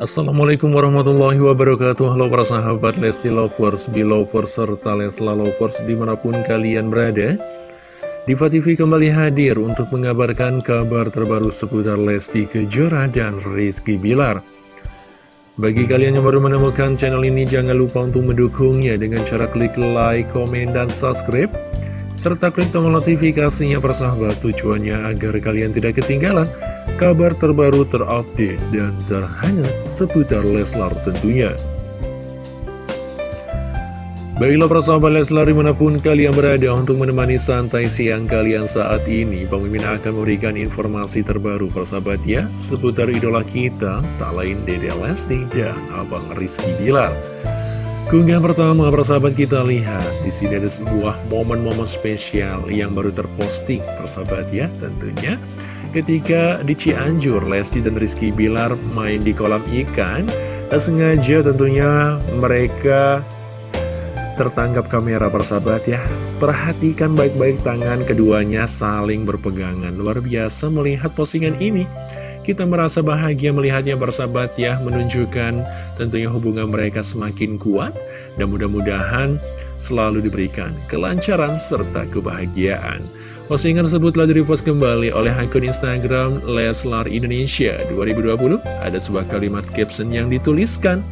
Assalamualaikum warahmatullahi wabarakatuh. Halo para sahabat Lesti Lovers, Belovers, serta Lesla Lovers di mana pun kalian berada. Diva TV kembali hadir untuk mengabarkan kabar terbaru seputar Lesti Kejora dan Rizky Bilar. Bagi kalian yang baru menemukan channel ini jangan lupa untuk mendukungnya dengan cara klik like, komen, dan subscribe serta klik tombol notifikasinya persahabat tujuannya agar kalian tidak ketinggalan kabar terbaru terupdate dan terhangat seputar Leslar tentunya. Baiklah persahabat Leslar di mana pun kalian berada untuk menemani santai siang kalian saat ini Mimin akan memberikan informasi terbaru persahabat ya Seputar idola kita, tak lain Dede Lesti dan Abang Rizky Bilar Keunggahan pertama persahabat kita lihat. Di sini ada sebuah momen-momen spesial yang baru terposting persahabat ya tentunya. Ketika di Cianjur Lesti dan Rizky Bilar main di kolam ikan tak sengaja tentunya mereka tertangkap kamera persahabat ya. Perhatikan baik-baik tangan keduanya saling berpegangan. Luar biasa melihat postingan ini kita merasa bahagia melihatnya bersahabat ya menunjukkan tentunya hubungan mereka semakin kuat dan mudah-mudahan selalu diberikan kelancaran serta kebahagiaan Postingan tersebut telah direpost kembali oleh akun Instagram Leslar Indonesia 2020. Ada sebuah kalimat caption yang dituliskan.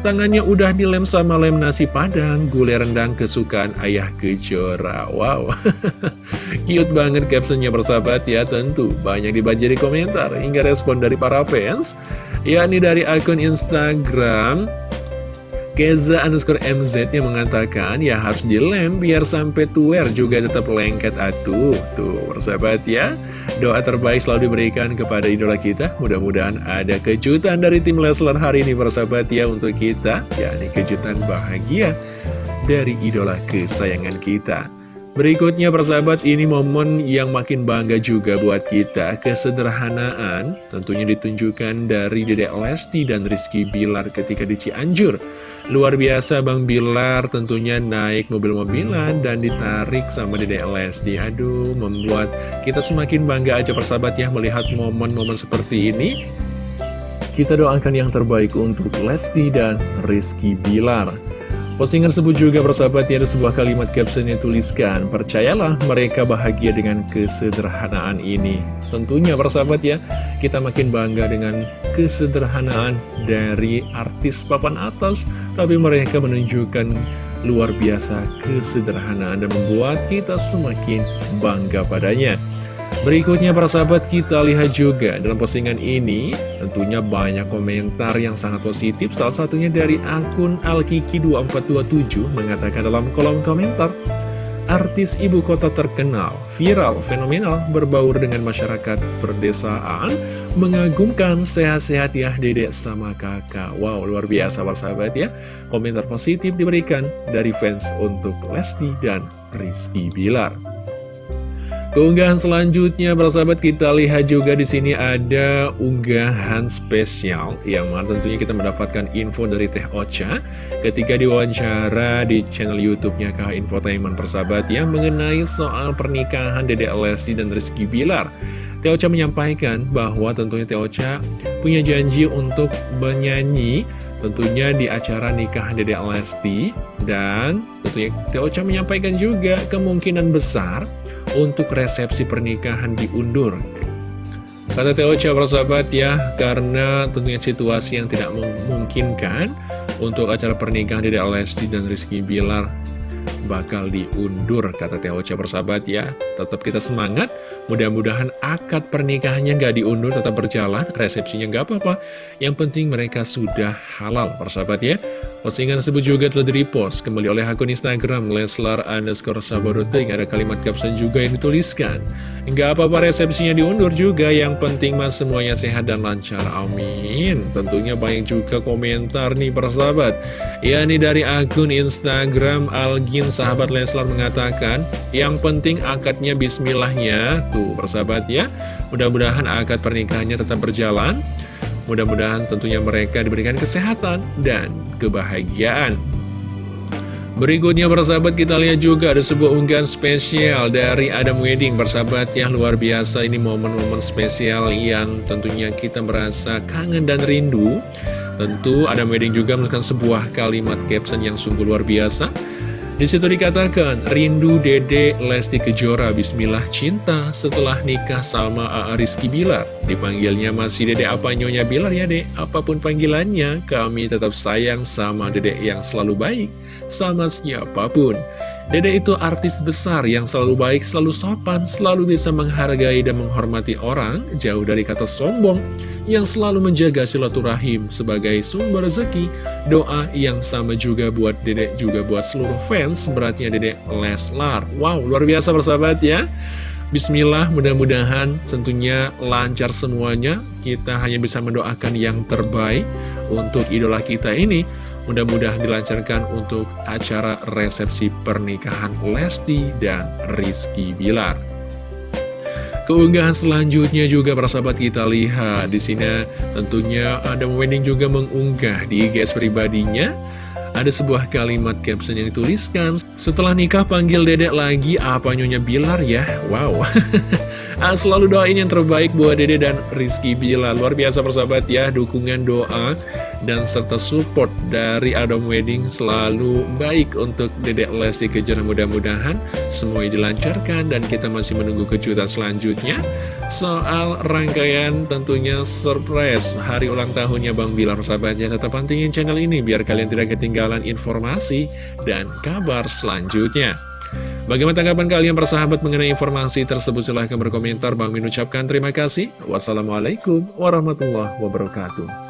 Tangannya udah dilem sama lem nasi padang, gulai rendang kesukaan ayah kejora. Wow, cute banget captionnya bersahabat ya tentu. Banyak dibaca di komentar hingga respon dari para fans. yakni dari akun Instagram Keza underscore MZ yang mengatakan ya harus dilem biar sampai tuer juga tetap lengket atuh Tuh persahabat ya Doa terbaik selalu diberikan kepada idola kita Mudah-mudahan ada kejutan dari tim Leslar hari ini persahabat ya untuk kita yakni kejutan bahagia dari idola kesayangan kita Berikutnya persahabat ini momen yang makin bangga juga buat kita. Kesederhanaan tentunya ditunjukkan dari Dedek Lesti dan Rizky Bilar ketika di Cianjur. Luar biasa Bang Bilar tentunya naik mobil-mobilan dan ditarik sama Dede Lesti. Aduh membuat kita semakin bangga aja persahabat ya melihat momen-momen seperti ini. Kita doakan yang terbaik untuk Lesti dan Rizky Bilar Postingan tersebut juga persahabat ya ada sebuah kalimat caption yang tuliskan Percayalah mereka bahagia dengan kesederhanaan ini. Tentunya persahabat ya kita makin bangga dengan kesederhanaan dari artis papan atas Tapi mereka menunjukkan luar biasa kesederhanaan dan membuat kita semakin bangga padanya Berikutnya para sahabat kita lihat juga dalam postingan ini tentunya banyak komentar yang sangat positif. Salah satunya dari akun Alkiki2427 mengatakan dalam kolom komentar Artis ibu kota terkenal, viral, fenomenal, berbaur dengan masyarakat perdesaan Mengagumkan sehat-sehat ya dedek sama kakak. Wow luar biasa para sahabat ya. Komentar positif diberikan dari fans untuk Lesti dan Rizky Bilar Keunggahan selanjutnya, sahabat kita lihat juga di sini ada unggahan spesial yang mana tentunya kita mendapatkan info dari Teh Ocha ketika diwawancara di channel YouTube-nya KH Infotainment persahabat yang mengenai soal pernikahan Dede Lesti dan Rizky Bilar. Teh Ocha menyampaikan bahwa tentunya Teh Ocha punya janji untuk bernyanyi tentunya di acara nikah Dede Lesti dan tentunya Teh Ocha menyampaikan juga kemungkinan besar untuk resepsi pernikahan diundur. Kata Teo para sahabat ya, karena tentunya situasi yang tidak memungkinkan untuk acara pernikahan Dede Lesti dan Rizky Bilar bakal diundur kata Teh Ocha persahabat ya. Tetap kita semangat. Mudah-mudahan akad pernikahannya nggak diundur tetap berjalan resepsinya nggak apa-apa. Yang penting mereka sudah halal persahabat ya postingan tersebut juga telah di-repost kembali oleh akun Instagram Leslar underscore sabaruting ada kalimat caption juga yang dituliskan. Nggak apa-apa resepsinya diundur juga. Yang penting mas semuanya sehat dan lancar. Amin. Tentunya banyak juga komentar nih persahabat ya ini dari akun Instagram Algin sahabat Leslar mengatakan Yang penting akadnya bismillahnya. Tuh persahabat ya. Mudah-mudahan akad pernikahannya tetap berjalan Mudah-mudahan tentunya mereka diberikan kesehatan dan kebahagiaan. Berikutnya persahabat kita lihat juga ada sebuah unggahan spesial dari Adam Wedding. Persahabat yang luar biasa ini momen-momen spesial yang tentunya kita merasa kangen dan rindu. Tentu ada Wedding juga melakukan sebuah kalimat caption yang sungguh luar biasa di situ dikatakan, rindu Dede Lesti Kejora Bismillah cinta setelah nikah sama A.A. Rizky Bilar. Dipanggilnya masih Dede apa Nyonya Bilar ya dek? Apa pun panggilannya, kami tetap sayang sama Dede yang selalu baik, sama siapa pun. Dede itu artis besar yang selalu baik, selalu sopan, selalu bisa menghargai dan menghormati orang, jauh dari kata sombong, yang selalu menjaga silaturahim sebagai sumber rezeki. Doa yang sama juga buat Dede, juga buat seluruh fans, beratnya Dede Leslar. Wow, luar biasa persahabat ya. Bismillah, mudah-mudahan tentunya lancar semuanya. Kita hanya bisa mendoakan yang terbaik untuk idola kita ini. Mudah-mudahan dilancarkan untuk acara resepsi pernikahan Lesti dan Rizky Bilar. Keunggahan selanjutnya juga para sahabat kita lihat di sini. Tentunya ada Wedding juga mengunggah di IG pribadinya. Ada sebuah kalimat caption yang dituliskan Setelah nikah panggil dedek lagi apa nyonya Bilar ya? Wow Selalu doain yang terbaik buat dede dan Rizky Bilar Luar biasa persahabat ya Dukungan doa dan serta support dari Adam Wedding selalu baik untuk Dedek Lesti Kejora. Mudah-mudahan semuanya dilancarkan dan kita masih menunggu kejutan selanjutnya. Soal rangkaian tentunya surprise hari ulang tahunnya Bang Bilar sahabatnya tetap pantingin channel ini biar kalian tidak ketinggalan informasi dan kabar selanjutnya Bagaimana tanggapan kalian persahabat mengenai informasi tersebut? Silahkan berkomentar. Bang Min ucapkan terima kasih. Wassalamualaikum warahmatullahi wabarakatuh.